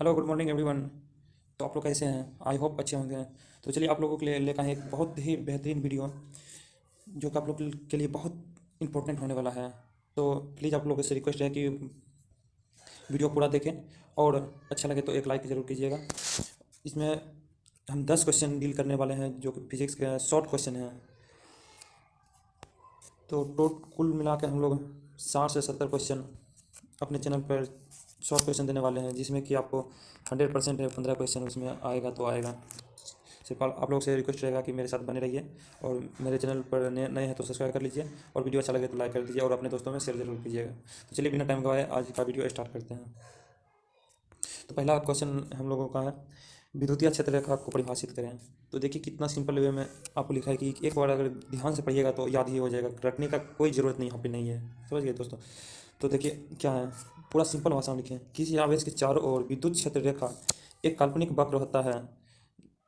Hello good morning everyone तो आप लोग कैसे हैं? आई होप अच्छे होंगे। तो चलिए आप लोगों के लिए लेकर एक बहुत ही बेहतरीन वीडियो जो कि आप लोग के लिए बहुत इंपॉर्टेंट होने वाला है। तो प्लीज़ आप लोगों से रिक्वेस्ट है कि वीडियो पूरा देखें, और अच्छा लगे तो एक लाइक ज़रूर कीजिएगा। इसमें हम दस क्वेश्चन डील करने वाले हैं, जो कि फिजिक्स के शॉर्ट क्वेश्चन हैं। तो टोट कुल मिला हम लोग साठ से सत्तर क्वेश्चन अपने चैनल पर शॉर्ट क्वेश्चन देने वाले हैं, जिसमें कि आपको हंड्रेड परसेंट है, पंद्रह क्वेश्चन उसमें आएगा तो आएगा। सिर्फ़ आप लोग से रिक्वेस्ट रहेगा कि मेरे साथ बने रहिए और मेरे चैनल पर नए नए हैं तो सब्सक्राइब कर लीजिए और वीडियो अच्छा लगे तो लाइक कर दीजिए और अपने दोस्तों में शेयर ज़रूर कीजिएगा। तो चलिए बिना टाइम गवाए आज का वीडियो स्टार्ट करते हैं। तो पहला क्वेश्चन हम लोगों का है विद्युतीय क्षेत्र रेखा को परिभाषित करें। तो देखिए कितना सिंपल वे में आपको लिखा है कि एक बार अगर ध्यान से पढ़िएगा तो याद ही हो जाएगा, रटने का कोई ज़रूरत नहीं, यहाँ पे नहीं है। समझ गए दोस्तों? तो देखिए क्या है, पूरा सिंपल भाषा में लिखें। किसी आवेश के चारों ओर विद्युत क्षेत्र रेखा एक काल्पनिक वक्र होता है,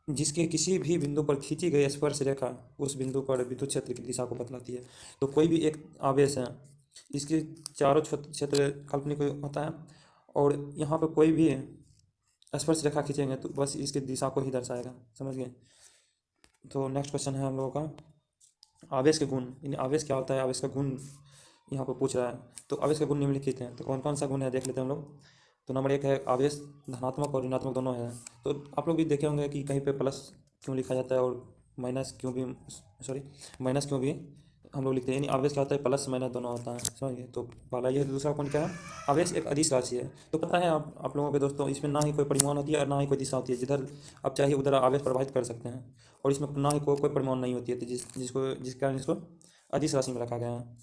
जिसके किसी भी बिंदु पर खींची गई स्पर्श रेखा उस बिंदु पर विद्युत क्षेत्र की दिशा को बतलाती है। तो कोई भी एक आवेश है इसके चारों क्षेत्र काल्पनिक होता है, और यहाँ पर कोई भी स्पर्श रेखा खींचेंगे तो बस इसकी दिशा को ही दर्शाएगा। समझ गए? तो नेक्स्ट क्वेश्चन है हम लोगों का। आवेश के गुण, यानी आवेश क्या होता है? आवेश का गुण यहाँ पर पूछ रहा है। तो आवेश के गुण निम्नलिखित हैं। तो कौन कौन सा गुण है? देख लेते हैं हम लोग। तो नंबर एक है आवेश, धनात्मक और ऋणात्मक दोनों है। तो आप लोग भी देखे होंगे कि कहीं पे प्लस क्यों लिखा जाता है और माइनस क्यों भी सॉरी माइनस क्यों भी हम लोग लिखते हैं, यानी आवेश क्या होता है प्लस माइनस दोनों होता है। समझिए तो पहला ये, दूसरा कौन क्या है? आवेश एक अधिस राशि है। तो पता है आप आप लोगों के दोस्तों, इसमें ना ही कोई परिमाण होती है और ना ही कोई दिशा होती है। जिधर आप चाहे उधर आवेश प्रभावित कर सकते हैं। और इसमें ना ही कोई कोई परिमाण नहीं होती है। तो जिस, जिसको, जिस कारण इसको अधिस राशि में रखा गया है।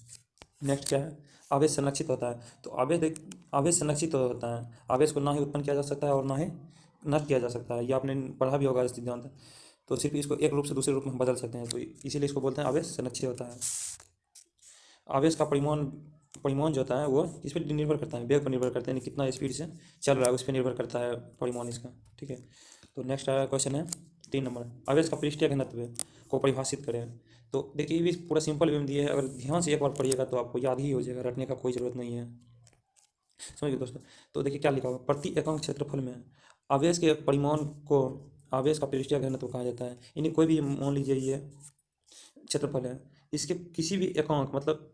नेक्स्ट क्या है? आवेश संरक्षित होता है। तो आवेश आवेश संरक्षित होता है। आवेश को ना ही उत्पन्न किया जा सकता है और ना ही नष्ट किया जा सकता है। ये आपने पढ़ा भी होगा सिद्धांत। तो सिर्फ़ इसको एक रूप से दूसरे रूप में बदल सकते हैं तो इसीलिए इसको बोलते हैं आवेश संरक्षित होता है। आवेश का परिमाण परिमाण जो होता है वो इस पर निर्भर करता है, वेग पर निर्भर करता है कितना स्पीड से चल रहा है, उस पर निर्भर करता है परिमाण इसका, ठीक है? तो नेक्स्ट आया क्वेश्चन है, तीन नंबर आवेश का पृष्ठीय घनत्व को परिभाषित करें। तो देखिए, ये भी पूरा सिंपल वे में दिए है। अगर ध्यान से एक बार पढ़िएगा तो आपको याद ही हो जाएगा, रटने का कोई ज़रूरत नहीं है। समझिए दोस्तों? तो देखिए क्या लिखा हुआ प्रति एकांक क्षेत्रफल में आवेश के परिमाण को आवेश का पृष्ठीय घनत्व कहा जाता है। यानी कोई भी मान लीजिए ये क्षेत्रफल है। इसके किसी भी एकांक मतलब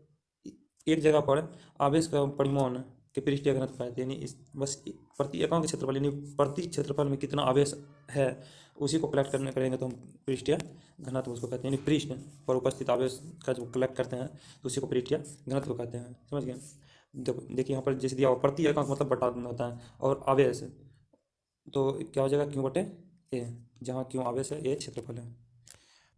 एक जगह पर आवेश का परिमाण के पृष्ठीय घनत्व पाते यानी इस, बस प्रति एकांक क्षेत्रफल, यानी प्रति क्षेत्रफल में कितना आवेश है, उसी को कलेक्ट करने करेंगे तो हम पृष्ठीय घनत्व उसको कहते हैं। यानी पृष्ठ पर उपस्थित आवेश का जो कलेक्ट करते हैं तो उसी को पृष्ठीय घनत्व कहते हैं। समझ गए? देखो देखिए यहाँ पर जैसे दिया प्रति एकांक मतलब बटा होता है और आवेश। तो क्या हो जाएगा? क्यों बटे ए जहाँ क्यों आवेश है, ये क्षेत्रफल है।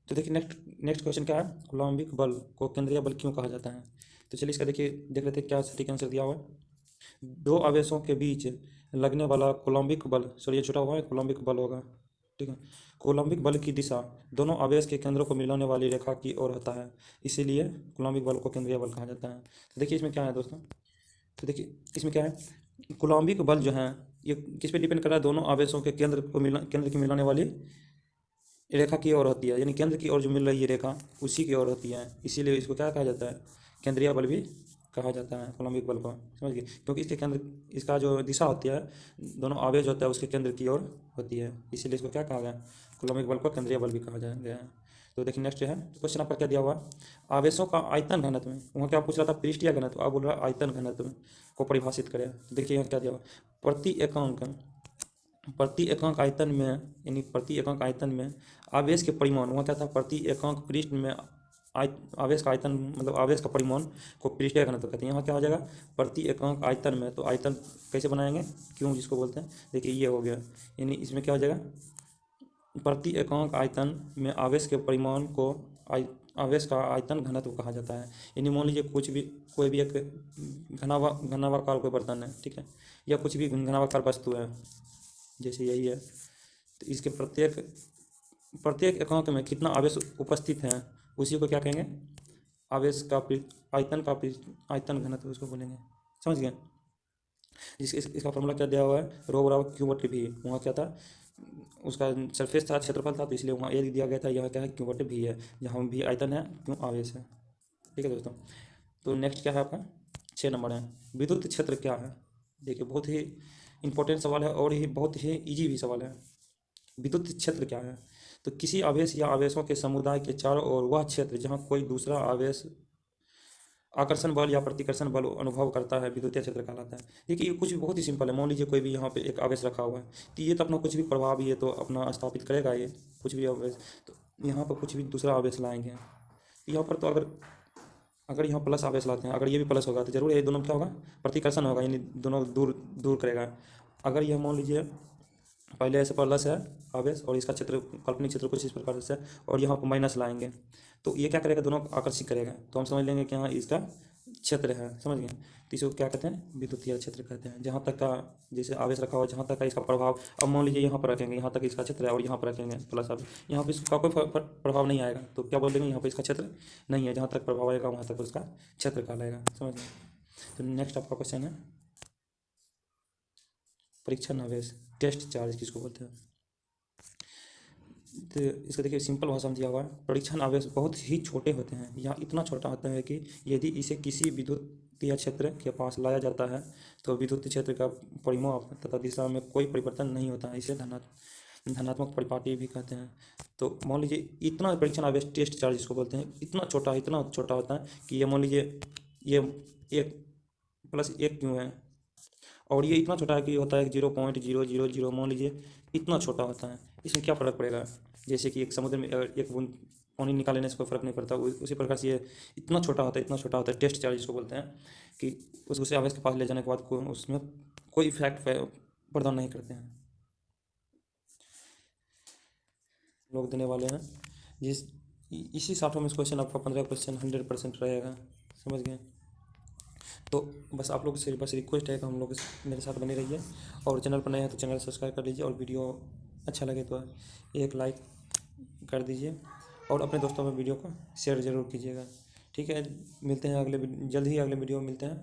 तो देखिए नेक्स्ट नेक्स्ट क्वेश्चन क्या है? कुलम्बिक बल को केंद्रीय बल क्यों कहा जाता है? तो चलिए इसका देखिए, देख लेते हैं क्या सटीक आंसर दिया हुआ है। दो आवेशों के बीच लगने वाला कोलम्बिक बल सॉरी ये छोटा हुआ है कोलम्बिक बल होगा, ठीक है? कोलम्बिक बल की दिशा दोनों आवेश के केंद्रों को मिलाने वाली रेखा की ओर होता है, इसीलिए कोलम्बिक बल को केंद्रीय बल कहा जाता है। तो देखिए, इसमें क्या है दोस्तों? तो देखिए, इसमें क्या है? कोलम्बिक बल जो है ये किस पे डिपेंड कर रहा है? दोनों आवेशों के केंद्र को मिला, केंद्र की मिलाने वाली रेखा की ओर होती है, यानी केंद्र की ओर जो मिल रही है रेखा, उसी की ओर होती है। इसीलिए इसको क्या कहा जाता है? केंद्रीय बल भी कहा जाता है कोलम्बिक बल को। समझ गए? क्योंकि इसके केंद्र, इसका जो दिशा होती है, दोनों आवेश होता है, उसके केंद्र की ओर होती है। इसीलिए इसको क्या कहा गया? कोलम्बिक बल को केंद्रीय बल भी कहा जाए तो देखिए नेक्स्ट है क्वेश्चन आपका क्या दिया हुआ? आवेशों का आयतन घनत्व में। वहाँ क्या पूछ रहा था? पृष्ठीय घनत्व। आप बोल रहा है आयतन घनत्व को परिभाषित करें। तो देखिए यहाँ क्या दिया हुआ? प्रति एकांक प्रति एकांक आयतन में, यानी प्रति एकांक आयतन में आवेश के परिमाण। वहाँ क्या था? प्रति एकांक पृष्ठ में आवेश का आयतन मतलब आवेश का परिमाण को पृष्ठीय घनत्व कहते हैं। यहाँ क्या हो जाएगा? प्रति एकांक आयतन में। तो आयतन कैसे बनाएँगे? क्यों? जिसको बोलते हैं। देखिए ये हो गया। यानी इसमें क्या हो जाएगा? प्रति एकांक आयतन में आवेश के परिमाण को आवेश का आयतन घनत्व कहा जाता है। यानी मान लीजिए कुछ भी कोई भी एक घनावा घनावाकार कोई बर्तन है ठीक है? या कुछ भी घनावाकार वस्तु है जैसे यही है। तो इसके प्रत्येक प्रत्येक एकांक में कितना आवेश उपस्थित है उसी को क्या कहेंगे? आवेश का आयतन का आयतन घनत्व उसको बोलेंगे। समझ गए? इस, इस इसका फॉर्मूला क्या दिया हुआ है? रो बराबर क्यू बटे भी वहाँ क्या था? उसका सरफेस था, क्षेत्रफल था तो इसलिए वहाँ ए दिया गया था। यहाँ क्या है क्यों बटे भी है। जहाँ भी आयतन है क्यों आवेश है। ठीक है दोस्तों? तो नेक्स्ट क्या है आपका? छः नंबर है। विद्युत क्षेत्र क्या है? देखिए, बहुत ही इंपॉर्टेंट सवाल है और ही बहुत ही ईजी भी सवाल है। विद्युत क्षेत्र क्या है? तो किसी आवेश या आवेशों के समुदाय के चारों ओर वह क्षेत्र जहाँ कोई दूसरा आवेश आकर्षण बल या प्रतिकर्षण बल अनुभव करता है, विद्युतीय क्षेत्र कहलाता है। देखिए, ये कुछ बहुत ही सिंपल है। मान लीजिए कोई भी यहाँ पे एक आवेश रखा हुआ है तो ये तो अपना कुछ भी प्रभाव ये तो अपना स्थापित करेगा ये कुछ भी आवेश। तो यहाँ पर कुछ भी दूसरा आवेश लाएँगे। यहाँ पर तो अगर अगर यहाँ प्लस आवेश लाते हैं, अगर ये भी प्लस होगा तो ज़रूर ये दोनों क्या होगा? प्रतिकर्षण होगा, यानी दोनों दूर दूर करेगा। अगर यह मान लीजिए, पहले ऐसे प्लस है आवेश, और इसका क्षेत्र, काल्पनिक क्षेत्र कुछ इस प्रकार से, और यहाँ पर माइनस लाएँगे। तो ये क्या करेगा? दोनों आकर्षित करेगा। तो हम समझ लेंगे कि हाँ इसका क्षेत्र है, समझ गए? तो इसको क्या कहते हैं? विद्युतीय क्षेत्र कहते हैं। जहाँ तक का जैसे आवेश रखा हुआ जहाँ तक का इसका प्रभाव, अब मान लीजिए यहाँ पर रखेंगे, यहाँ तक इसका क्षेत्र है और यहाँ पर रखेंगे प्लस अब यहाँ पर इसका कोई प्रभाव नहीं आएगा। तो क्या बोल बोलेंगे यहाँ पर इसका क्षेत्र नहीं है। जहाँ तक प्रभाव आएगा, वहाँ तक उसका क्षेत्र कहलाएगा। समझ गए? तो नेक्स्ट आपका क्वेश्चन है। परीक्षण आवेश टेस्ट चार्ज किसको बोलते हैं? तो इसका देखिए सिंपल भाषा में दिया हुआ है परीक्षण आवेश बहुत ही छोटे होते हैं। यहाँ इतना छोटा होता है कि यदि इसे किसी विद्युतीय क्षेत्र के पास लाया जाता है तो विद्युत क्षेत्र का परिमाप तथा दिशा में कोई परिवर्तन नहीं होता है, इसे धनात्मक धनात्मक परिपाटी भी कहते हैं। तो मान लीजिए इतना परीक्षण आवेश टेस्ट चार्ज इसको बोलते हैं, इतना छोटा इतना छोटा होता है कि ये मान लीजिए ये एक प्लस एक क्यों है? और ये इतना छोटा है कि होता है zero point zero zero zero, मान लीजिए इतना छोटा होता है। इसमें क्या फ़र्क पड़ेगा? जैसे कि एक समुद्र में एक बूंद, पानी निकालने से कोई फ़र्क नहीं पड़ता। उसी प्रकार से ये इतना छोटा होता है, इतना छोटा होता है, टेस्ट चार्ज जिसको बोलते हैं, कि उस दूसरे आवेश के पास ले जाने के बाद उसमें कोई इफ़ेक्ट प्रदान नहीं करते हैं। लोग देने वाले हैं। जिस इसी साठों में क्वेश्चन आपका पंद्रह क्वेश्चन हंड्रेड परसेंट रहेगा। समझ गए? तो बस आप लोग से बस रिक्वेस्ट है कि हम लोग मेरे साथ बने रहिए। और चैनल पर नए हैं तो चैनल सब्सक्राइब कर लीजिए और वीडियो अच्छा लगे तो एक लाइक कर दीजिए और अपने दोस्तों में वीडियो को शेयर ज़रूर कीजिएगा। ठीक है, मिलते हैं अगले जल्द ही अगले वीडियो में मिलते हैं।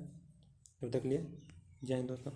तब तक लिए जय हिंद दोस्तों।